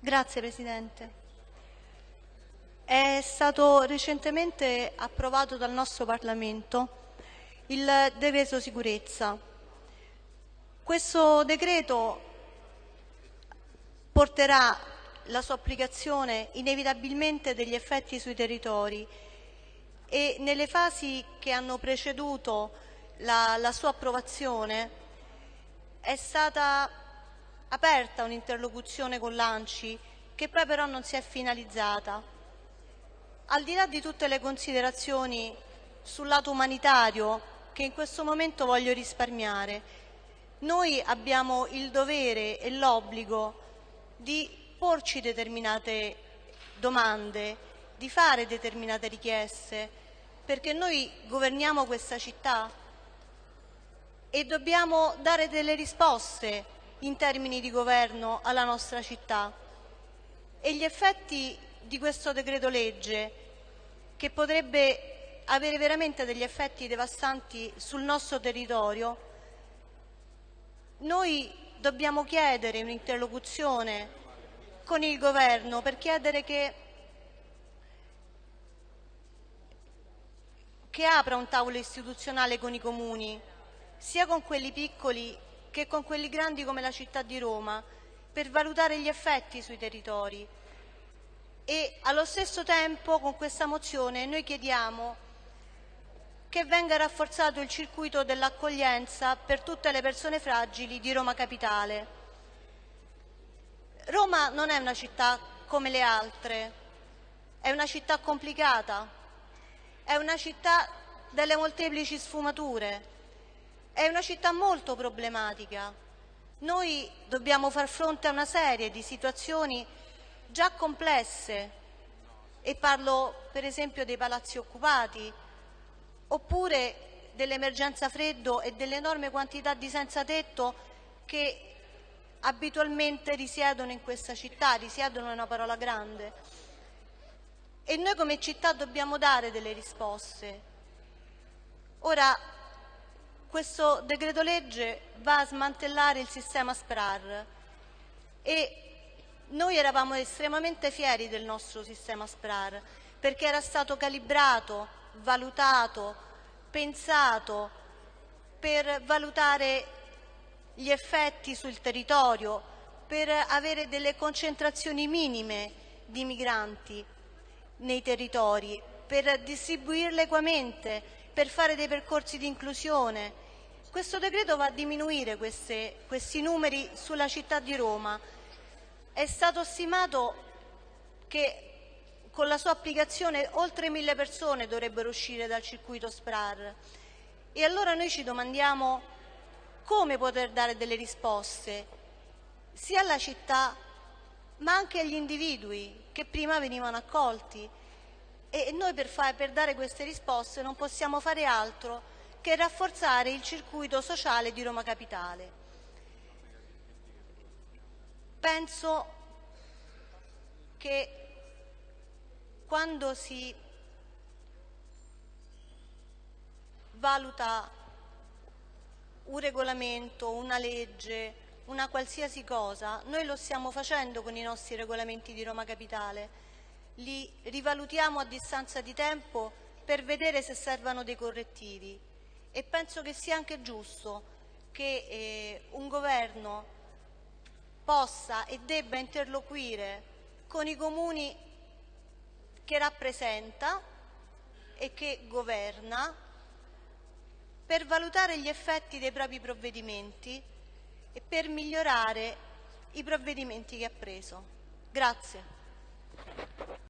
Grazie Presidente. È stato recentemente approvato dal nostro Parlamento il decreto sicurezza. Questo decreto porterà la sua applicazione inevitabilmente degli effetti sui territori e nelle fasi che hanno preceduto la, la sua approvazione è stata aperta un'interlocuzione con l'ANCI che poi però non si è finalizzata. Al di là di tutte le considerazioni sul lato umanitario che in questo momento voglio risparmiare, noi abbiamo il dovere e l'obbligo di porci determinate domande, di fare determinate richieste, perché noi governiamo questa città e dobbiamo dare delle risposte in termini di governo alla nostra città. E gli effetti di questo decreto legge che potrebbe avere veramente degli effetti devastanti sul nostro territorio, noi dobbiamo chiedere un'interlocuzione con il governo per chiedere che, che apra un tavolo istituzionale con i comuni, sia con quelli piccoli che con quelli grandi come la città di Roma, per valutare gli effetti sui territori. E allo stesso tempo con questa mozione noi chiediamo che venga rafforzato il circuito dell'accoglienza per tutte le persone fragili di Roma Capitale. Roma non è una città come le altre, è una città complicata, è una città delle molteplici sfumature, è una città molto problematica. Noi dobbiamo far fronte a una serie di situazioni già complesse e parlo per esempio dei palazzi occupati oppure dell'emergenza freddo e dell'enorme quantità di senza tetto che abitualmente risiedono in questa città, risiedono è una parola grande. E noi come città dobbiamo dare delle risposte. Ora, questo decreto legge va a smantellare il sistema SPRAR. E noi eravamo estremamente fieri del nostro sistema SPRAR perché era stato calibrato, valutato, pensato per valutare gli effetti sul territorio, per avere delle concentrazioni minime di migranti nei territori, per distribuirle equamente, per fare dei percorsi di inclusione. Questo decreto va a diminuire queste, questi numeri sulla città di Roma. È stato stimato che con la sua applicazione oltre mille persone dovrebbero uscire dal circuito SPRAR. E allora noi ci domandiamo come poter dare delle risposte sia alla città ma anche agli individui che prima venivano accolti e noi per, fare, per dare queste risposte non possiamo fare altro che rafforzare il circuito sociale di Roma Capitale. Penso che quando si valuta un regolamento, una legge, una qualsiasi cosa, noi lo stiamo facendo con i nostri regolamenti di Roma Capitale, li rivalutiamo a distanza di tempo per vedere se servono dei correttivi e penso che sia anche giusto che eh, un governo possa e debba interloquire con i comuni che rappresenta e che governa per valutare gli effetti dei propri provvedimenti e per migliorare i provvedimenti che ha preso. Grazie.